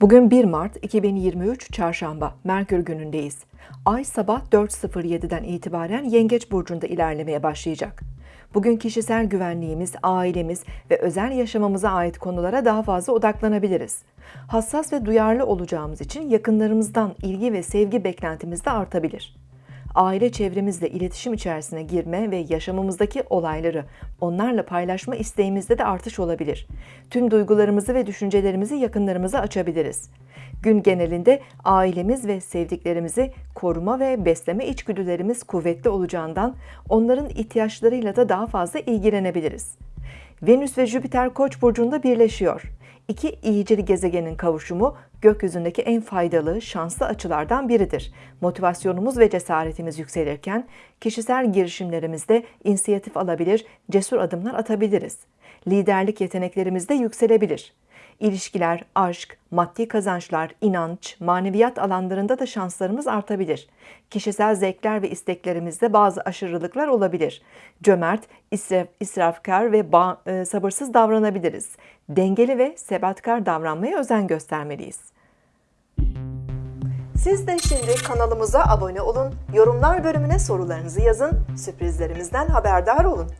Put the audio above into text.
Bugün 1 Mart 2023 Çarşamba, Merkür günündeyiz. Ay sabah 4.07'den itibaren Yengeç Burcu'nda ilerlemeye başlayacak. Bugün kişisel güvenliğimiz, ailemiz ve özel yaşamamıza ait konulara daha fazla odaklanabiliriz. Hassas ve duyarlı olacağımız için yakınlarımızdan ilgi ve sevgi beklentimiz de artabilir aile çevremizle iletişim içerisine girme ve yaşamımızdaki olayları onlarla paylaşma isteğimizde de artış olabilir. Tüm duygularımızı ve düşüncelerimizi yakınlarımıza açabiliriz. Gün genelinde ailemiz ve sevdiklerimizi koruma ve besleme içgüdülerimiz kuvvetli olacağından onların ihtiyaçlarıyla da daha fazla ilgilenebiliriz. Venüs ve Jüpiter Koç burcunda birleşiyor. İki iyicil gezegenin kavuşumu gökyüzündeki en faydalı, şanslı açılardan biridir. Motivasyonumuz ve cesaretimiz yükselirken kişisel girişimlerimizde inisiyatif alabilir, cesur adımlar atabiliriz. Liderlik yeteneklerimiz de yükselebilir. İlişkiler, aşk, maddi kazançlar, inanç, maneviyat alanlarında da şanslarımız artabilir. Kişisel zevkler ve isteklerimizde bazı aşırılıklar olabilir. Cömert, israf, israfkar ve e, sabırsız davranabiliriz. Dengeli ve sebatkar davranmaya özen göstermeliyiz. Siz de şimdi kanalımıza abone olun, yorumlar bölümüne sorularınızı yazın, sürprizlerimizden haberdar olun.